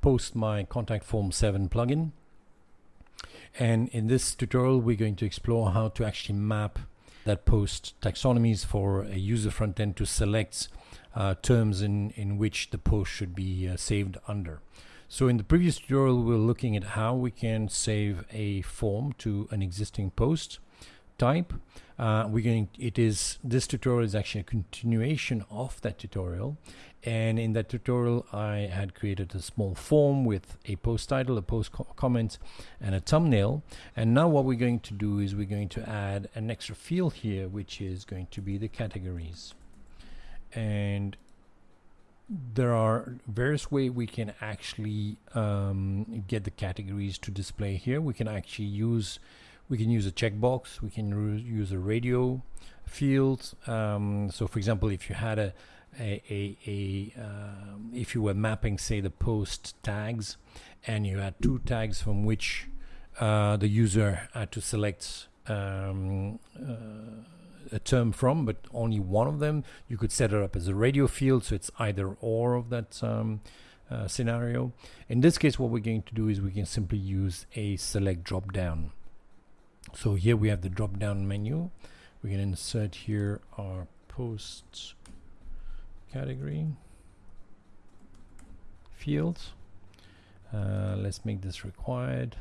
post my contact form 7 plugin and in this tutorial we're going to explore how to actually map that post taxonomies for a user front end to select uh, terms in, in which the post should be uh, saved under. So in the previous tutorial we we're looking at how we can save a form to an existing post type. Uh, we're going. It is this tutorial is actually a continuation of that tutorial, and in that tutorial I had created a small form with a post title, a post co comment, and a thumbnail. And now what we're going to do is we're going to add an extra field here, which is going to be the categories. And there are various ways we can actually um, get the categories to display here. We can actually use we can use a checkbox we can use a radio field um, so for example if you had a a, a, a um, if you were mapping say the post tags and you had two tags from which uh, the user had to select um, uh, a term from but only one of them you could set it up as a radio field so it's either or of that um, uh, scenario. In this case what we're going to do is we can simply use a select drop down so here we have the drop down menu. We can insert here our post category fields. Uh, let's make this required.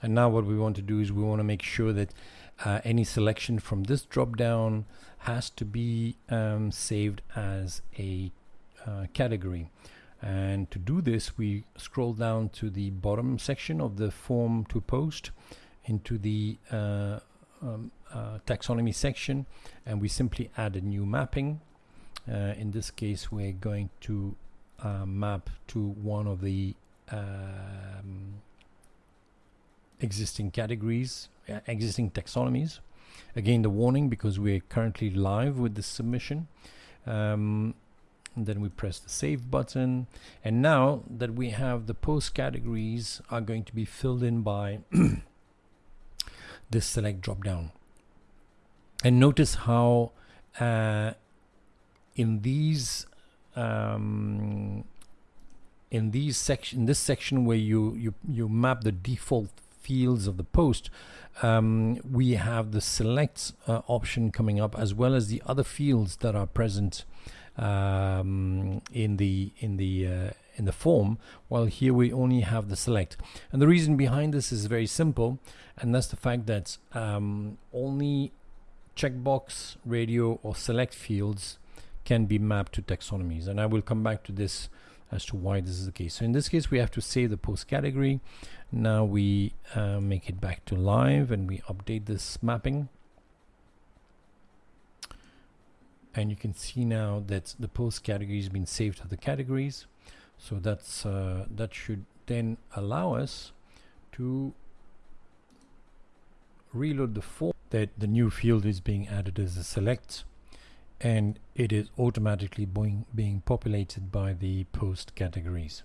And now what we want to do is we want to make sure that uh, any selection from this drop down has to be um, saved as a uh, category. And to do this we scroll down to the bottom section of the form to post into the uh, um, uh, taxonomy section and we simply add a new mapping. Uh, in this case we're going to map to one of the um, existing categories uh, existing taxonomies. Again the warning because we're currently live with the submission. Um, then we press the save button. And now that we have the post categories are going to be filled in by this select drop down. And notice how uh, in these um, in these section this section where you you you map the default fields of the post um, we have the select uh, option coming up as well as the other fields that are present um, in the in the uh, in the form while here we only have the select. And the reason behind this is very simple and that's the fact that um, only checkbox radio or select fields can be mapped to taxonomies. And I will come back to this as to why this is the case. So in this case we have to save the post category. Now we uh, make it back to live and we update this mapping. And you can see now that the post category has been saved to the categories. So that's uh, that should then allow us to reload the form that the new field is being added as a select and it is automatically being, being populated by the post categories.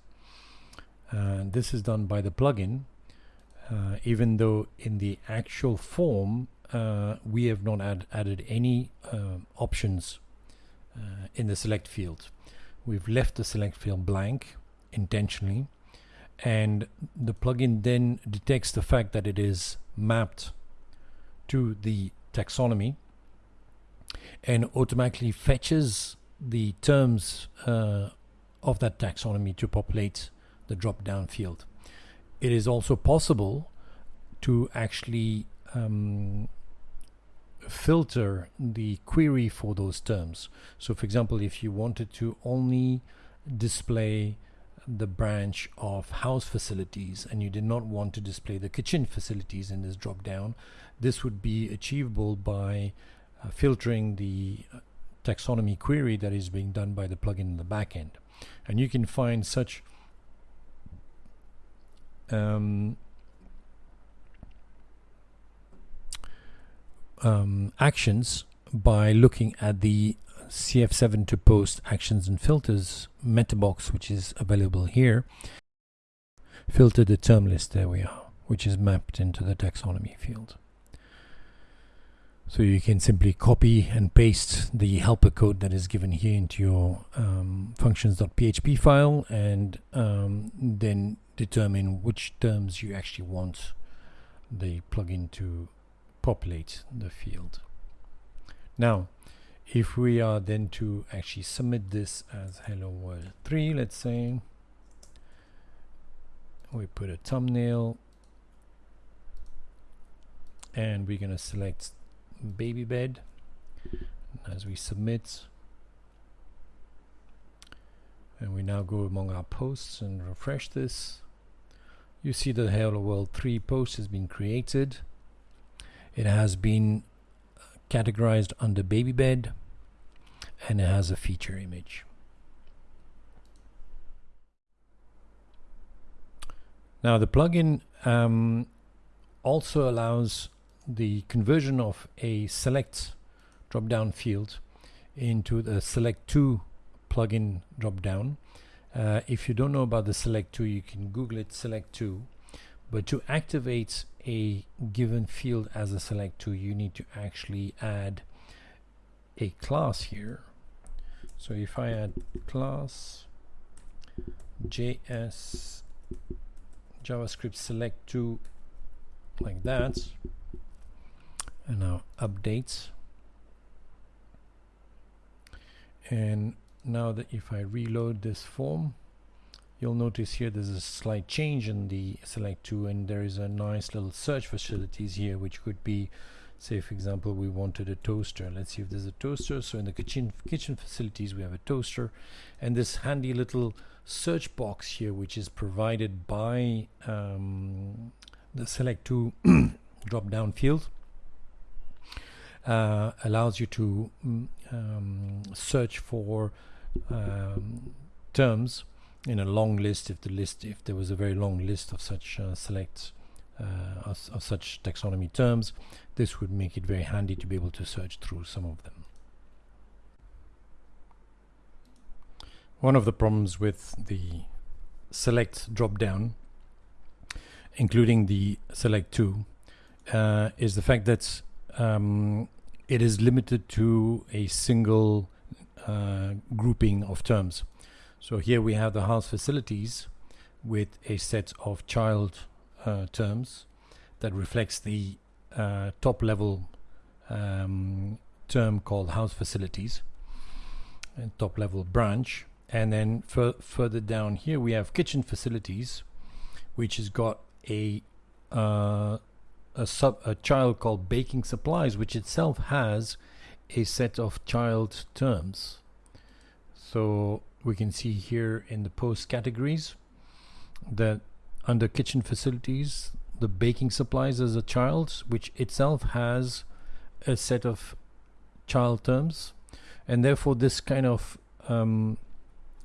Uh, this is done by the plugin. Uh, even though in the actual form uh, we have not add, added any uh, options uh, in the select field. We've left the select field blank intentionally and the plugin then detects the fact that it is mapped to the taxonomy and automatically fetches the terms uh, of that taxonomy to populate the drop down field. It is also possible to actually um, filter the query for those terms. So for example, if you wanted to only display the branch of house facilities and you did not want to display the kitchen facilities in this drop down, this would be achievable by uh, filtering the uh, taxonomy query that is being done by the plugin in the backend. And you can find such um, um, actions by looking at the CF7 to post actions and filters meta box, which is available here. Filter the term list, there we are, which is mapped into the taxonomy field. So you can simply copy and paste the helper code that is given here into your um, functions.php file and um, then determine which terms you actually want the plugin to populate the field. Now, if we are then to actually submit this as hello world 3, let's say, we put a thumbnail and we're going to select baby bed as we submit. And we now go among our posts and refresh this. You see that hello world 3 post has been created. It has been categorized under baby bed and it has a feature image. Now the plugin um, also allows the conversion of a select drop down field into the Select2 plugin drop down uh, if you don't know about the Select2 you can google it Select2 but to activate a given field as a Select2 you need to actually add a class here. So if I add class JS JavaScript Select2 like that and now updates. And now that if I reload this form you'll notice here there's a slight change in the Select2 and there is a nice little search facilities here which could be say for example we wanted a toaster. Let's see if there's a toaster. So in the kitchen kitchen facilities we have a toaster and this handy little search box here which is provided by um, the Select2 drop down field uh, allows you to mm, um, search for um, terms in a long list if the list if there was a very long list of such uh, select uh, of, of such taxonomy terms this would make it very handy to be able to search through some of them. One of the problems with the select drop down including the select 2 uh, is the fact that um, it is limited to a single uh, grouping of terms. So here we have the house facilities with a set of child uh, terms that reflects the uh, top level um, term called house facilities and top level branch and then further down here we have kitchen facilities which has got a uh, a sub a child called baking supplies which itself has a set of child terms. So we can see here in the post categories that under kitchen facilities the baking supplies as a child which itself has a set of child terms. And therefore this kind of um,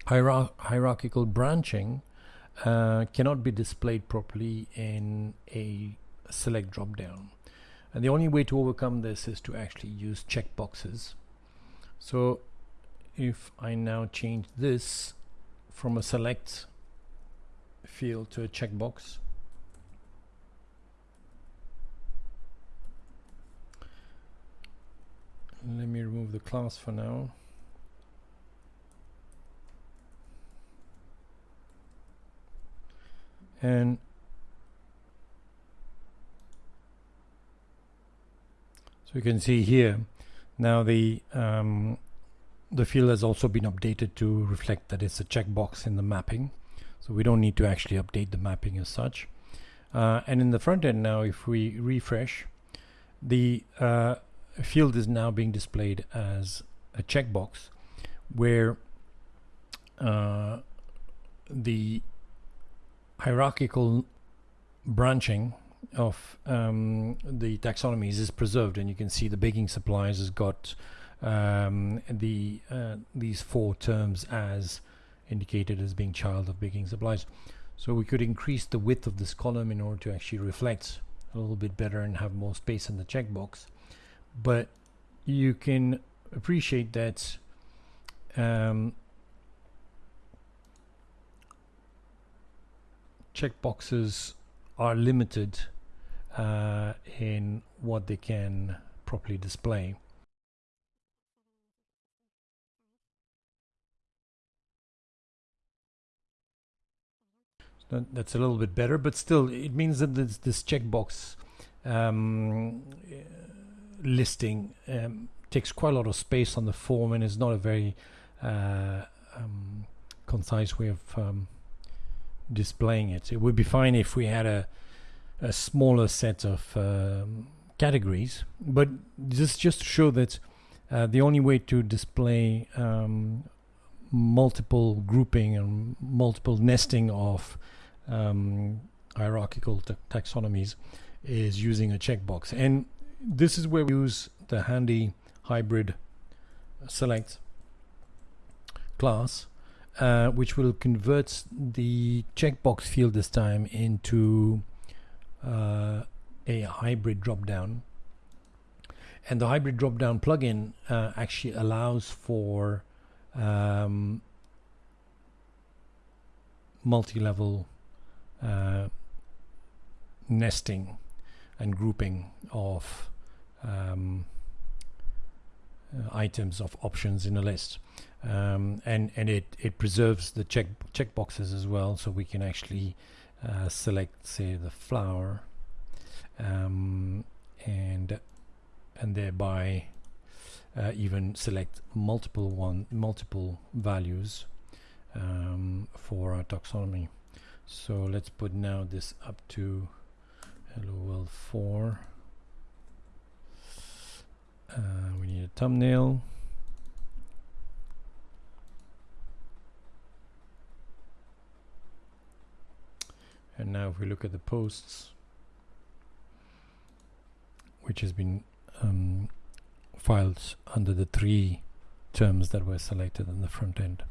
hierar hierarchical branching uh, cannot be displayed properly in a select drop down. And the only way to overcome this is to actually use checkboxes so if I now change this from a select field to a checkbox let me remove the class for now. And So you can see here now the um, the field has also been updated to reflect that it's a checkbox in the mapping. So we don't need to actually update the mapping as such. Uh, and in the front end now, if we refresh, the uh, field is now being displayed as a checkbox where uh, the hierarchical branching of um, the taxonomies is preserved and you can see the baking supplies has got um, the uh, these four terms as indicated as being child of baking supplies. So we could increase the width of this column in order to actually reflect a little bit better and have more space in the checkbox. But you can appreciate that um, checkboxes are limited uh, in what they can properly display. That, that's a little bit better, but still, it means that this, this checkbox um, listing um, takes quite a lot of space on the form and is not a very uh, um, concise way of um, displaying it. It would be fine if we had a, a smaller set of um, categories, but this just to show that uh, the only way to display um, multiple grouping and multiple nesting of um, hierarchical taxonomies is using a checkbox. And this is where we use the handy hybrid select class, uh, which will convert the checkbox field this time into uh, a hybrid dropdown. And the hybrid dropdown plugin uh, actually allows for um, multi-level uh, nesting and grouping of um, uh, items of options in a list um, and and it it preserves the check check boxes as well so we can actually uh, select say the flower um, and and thereby uh, even select multiple one multiple values um, for our taxonomy. So let's put now this up to hello world 4 uh, we need a thumbnail and now if we look at the posts which has been um, filed under the three terms that were selected in the front end